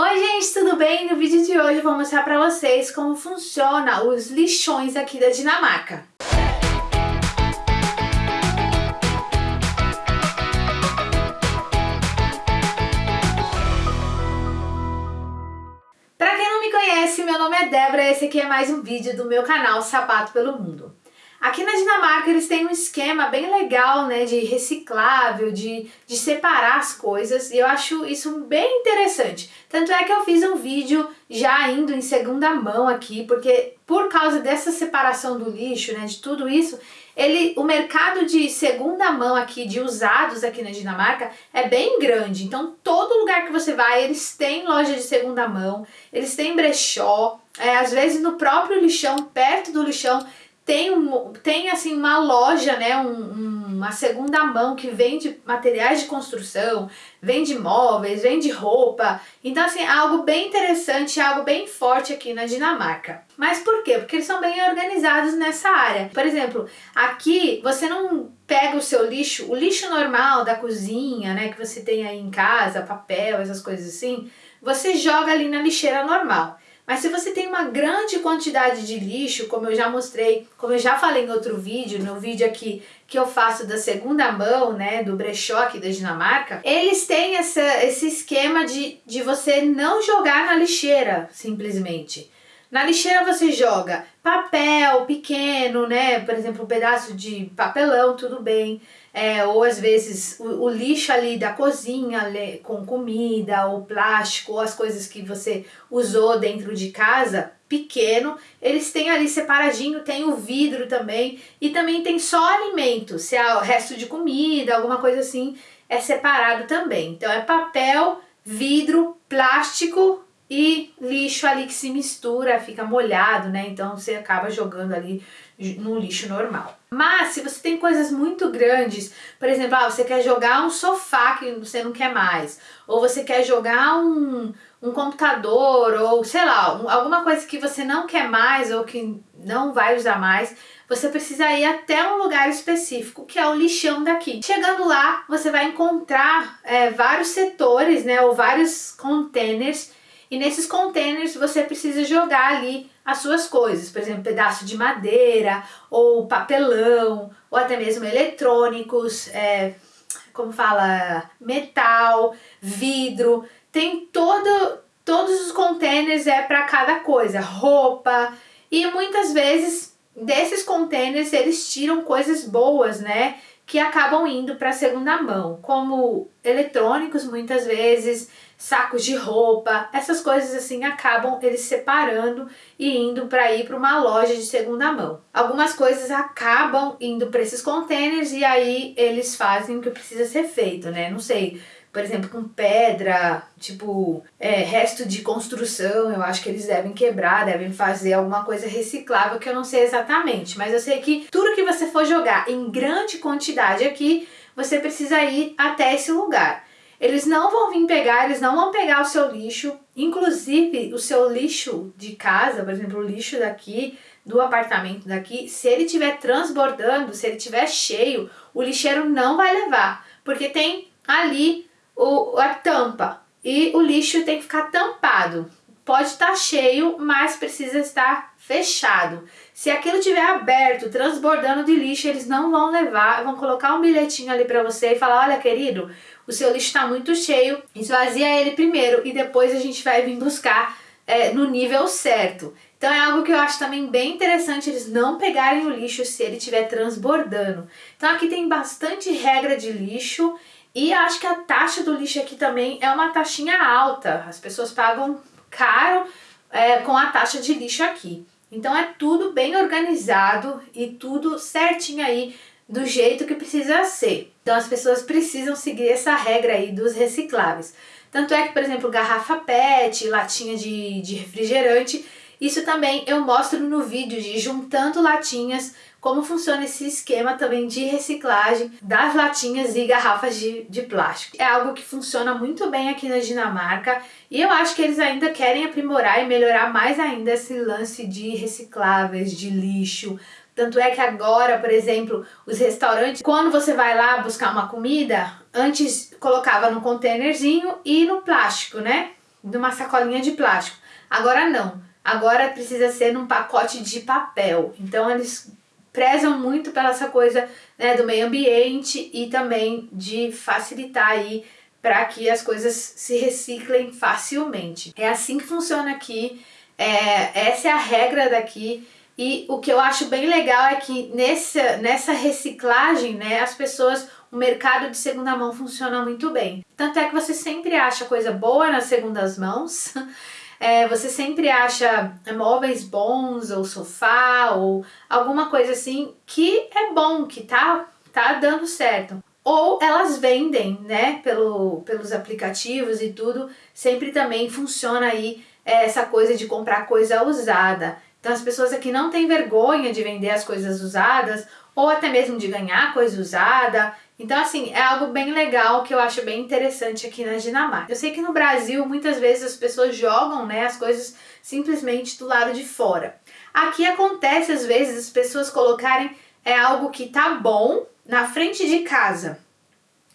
Oi gente, tudo bem? No vídeo de hoje eu vou mostrar para vocês como funciona os lixões aqui da Dinamarca. Para quem não me conhece, meu nome é Débora e esse aqui é mais um vídeo do meu canal Sapato pelo Mundo. Aqui na Dinamarca eles têm um esquema bem legal, né, de reciclável, de, de separar as coisas, e eu acho isso bem interessante. Tanto é que eu fiz um vídeo já indo em segunda mão aqui, porque por causa dessa separação do lixo, né, de tudo isso, ele, o mercado de segunda mão aqui, de usados aqui na Dinamarca, é bem grande. Então todo lugar que você vai, eles têm loja de segunda mão, eles têm brechó, é, às vezes no próprio lixão, perto do lixão, tem, um, tem assim uma loja, né, um, uma segunda mão que vende materiais de construção, vende móveis, vende roupa. Então assim, é algo bem interessante, algo bem forte aqui na Dinamarca. Mas por quê? Porque eles são bem organizados nessa área. Por exemplo, aqui você não pega o seu lixo, o lixo normal da cozinha, né, que você tem aí em casa, papel, essas coisas assim, você joga ali na lixeira normal. Mas se você tem uma grande quantidade de lixo, como eu já mostrei, como eu já falei em outro vídeo, no vídeo aqui que eu faço da segunda mão, né, do brechó aqui da Dinamarca, eles têm essa, esse esquema de, de você não jogar na lixeira, simplesmente. Na lixeira você joga papel pequeno, né? Por exemplo, um pedaço de papelão, tudo bem. É, ou às vezes o, o, lixo ali da cozinha com comida, ou plástico, ou as coisas que você usou dentro de casa, pequeno, eles têm ali separadinho, tem o vidro também, e também tem só alimento, se é o resto de comida, alguma coisa assim, é separado também. Então é papel, vidro, plástico e lixo ali que se mistura, fica molhado, né? Então você acaba jogando ali no lixo normal. Mas se você tem coisas muito grandes, por exemplo, ah, você quer jogar um sofá que você não quer mais, ou você quer jogar um, um computador, ou sei lá, um, alguma coisa que você não quer mais ou que não vai usar mais, você precisa ir até um lugar específico, que é o lixão daqui. Chegando lá, você vai encontrar é, vários setores, né, ou vários containers e nesses containers você precisa jogar ali as suas coisas, por exemplo, pedaço de madeira, ou papelão, ou até mesmo eletrônicos, é, como fala, metal, vidro, tem todo, todos os containers é para cada coisa, roupa, e muitas vezes desses containers eles tiram coisas boas, né, que acabam indo para segunda mão, como eletrônicos muitas vezes, sacos de roupa, essas coisas assim acabam eles separando e indo para ir para uma loja de segunda mão. Algumas coisas acabam indo para esses containers e aí eles fazem o que precisa ser feito, né? Não sei, por exemplo, com pedra, tipo, é, resto de construção, eu acho que eles devem quebrar, devem fazer alguma coisa reciclável que eu não sei exatamente, mas eu sei que tudo que você for jogar em grande quantidade aqui, você precisa ir até esse lugar. Eles não vão vir pegar, eles não vão pegar o seu lixo, inclusive o seu lixo de casa, por exemplo, o lixo daqui, do apartamento daqui, se ele estiver transbordando, se ele estiver cheio, o lixeiro não vai levar, porque tem ali o, a tampa e o lixo tem que ficar tampado. Pode estar cheio, mas precisa estar fechado. Se aquilo estiver aberto, transbordando de lixo, eles não vão levar, vão colocar um bilhetinho ali para você e falar, olha querido, o seu lixo está muito cheio, esvazia ele primeiro e depois a gente vai vir buscar é, no nível certo. Então é algo que eu acho também bem interessante eles não pegarem o lixo se ele estiver transbordando. Então aqui tem bastante regra de lixo e acho que a taxa do lixo aqui também é uma taxinha alta. As pessoas pagam caro é, com a taxa de lixo aqui. Então é tudo bem organizado e tudo certinho aí do jeito que precisa ser. Então as pessoas precisam seguir essa regra aí dos recicláveis. Tanto é que, por exemplo, garrafa PET, latinha de, de refrigerante, isso também eu mostro no vídeo de juntando latinhas como funciona esse esquema também de reciclagem das latinhas e garrafas de, de plástico. É algo que funciona muito bem aqui na Dinamarca e eu acho que eles ainda querem aprimorar e melhorar mais ainda esse lance de recicláveis, de lixo, tanto é que agora, por exemplo, os restaurantes, quando você vai lá buscar uma comida, antes colocava no containerzinho e no plástico, né? numa sacolinha de plástico. Agora não, agora precisa ser num pacote de papel. Então eles prezam muito pela essa coisa né, do meio ambiente e também de facilitar aí para que as coisas se reciclem facilmente. É assim que funciona aqui, é, essa é a regra daqui e o que eu acho bem legal é que nessa, nessa reciclagem, né, as pessoas, o mercado de segunda mão funciona muito bem. Tanto é que você sempre acha coisa boa nas segundas mãos, é, você sempre acha móveis bons, ou sofá, ou alguma coisa assim que é bom, que tá, tá dando certo ou elas vendem, né, pelo, pelos aplicativos e tudo, sempre também funciona aí é, essa coisa de comprar coisa usada. Então as pessoas aqui não têm vergonha de vender as coisas usadas, ou até mesmo de ganhar coisa usada. Então assim, é algo bem legal que eu acho bem interessante aqui na Dinamarca. Eu sei que no Brasil muitas vezes as pessoas jogam né, as coisas simplesmente do lado de fora. Aqui acontece às vezes as pessoas colocarem é algo que tá bom, na frente de casa.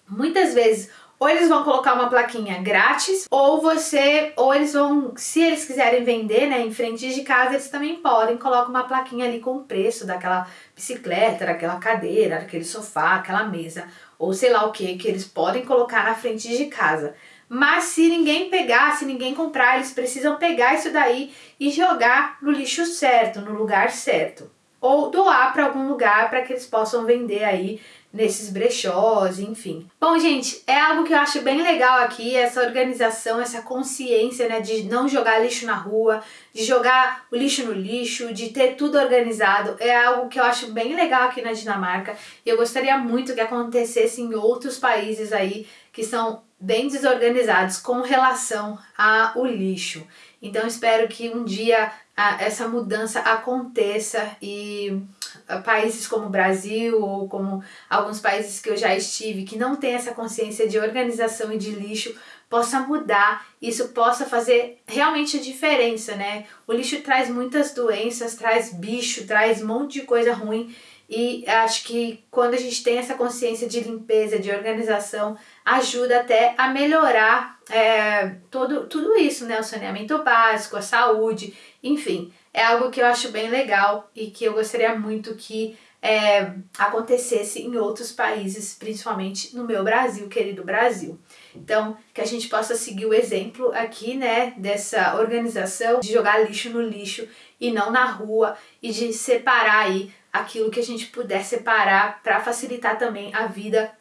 Muitas vezes ou eles vão colocar uma plaquinha grátis, ou você, ou eles vão, se eles quiserem vender, né, em frente de casa, eles também podem, colocar uma plaquinha ali com o preço daquela bicicleta, daquela cadeira, daquele sofá, aquela mesa, ou sei lá o que, que eles podem colocar na frente de casa. Mas se ninguém pegar, se ninguém comprar, eles precisam pegar isso daí e jogar no lixo certo, no lugar certo ou doar para algum lugar para que eles possam vender aí nesses brechós, enfim. Bom, gente, é algo que eu acho bem legal aqui, essa organização, essa consciência, né, de não jogar lixo na rua, de jogar o lixo no lixo, de ter tudo organizado, é algo que eu acho bem legal aqui na Dinamarca e eu gostaria muito que acontecesse em outros países aí que são bem desorganizados com relação ao lixo. Então espero que um dia essa mudança aconteça e ah, países como o Brasil ou como alguns países que eu já estive que não tem essa consciência de organização e de lixo possa mudar, isso possa fazer realmente a diferença, né? O lixo traz muitas doenças, traz bicho, traz um monte de coisa ruim e acho que quando a gente tem essa consciência de limpeza, de organização, ajuda até a melhorar é, todo, tudo isso, né? O saneamento básico, a saúde, enfim. É algo que eu acho bem legal e que eu gostaria muito que é, acontecesse em outros países, principalmente no meu Brasil, querido Brasil. Então, que a gente possa seguir o exemplo aqui, né, dessa organização de jogar lixo no lixo e não na rua e de separar aí aquilo que a gente puder separar para facilitar também a vida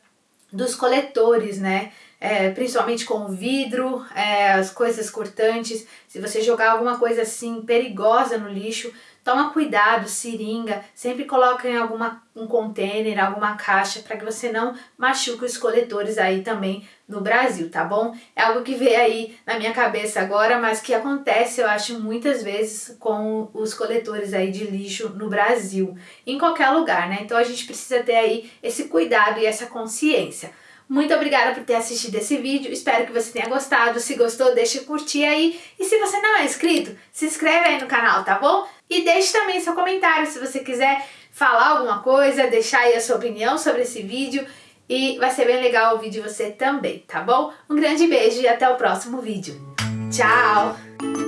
dos coletores, né? É, principalmente com vidro, é, as coisas cortantes. Se você jogar alguma coisa assim perigosa no lixo, toma cuidado, seringa, sempre coloca em alguma, um container, alguma caixa para que você não machuque os coletores aí também no Brasil, tá bom? É algo que veio aí na minha cabeça agora, mas que acontece, eu acho, muitas vezes com os coletores aí de lixo no Brasil, em qualquer lugar, né? Então a gente precisa ter aí esse cuidado e essa consciência. Muito obrigada por ter assistido esse vídeo, espero que você tenha gostado, se gostou deixa curtir aí e se você não é inscrito, se inscreve aí no canal, tá bom? E deixe também seu comentário se você quiser falar alguma coisa, deixar aí a sua opinião sobre esse vídeo e vai ser bem legal ouvir de você também, tá bom? Um grande beijo e até o próximo vídeo. Tchau!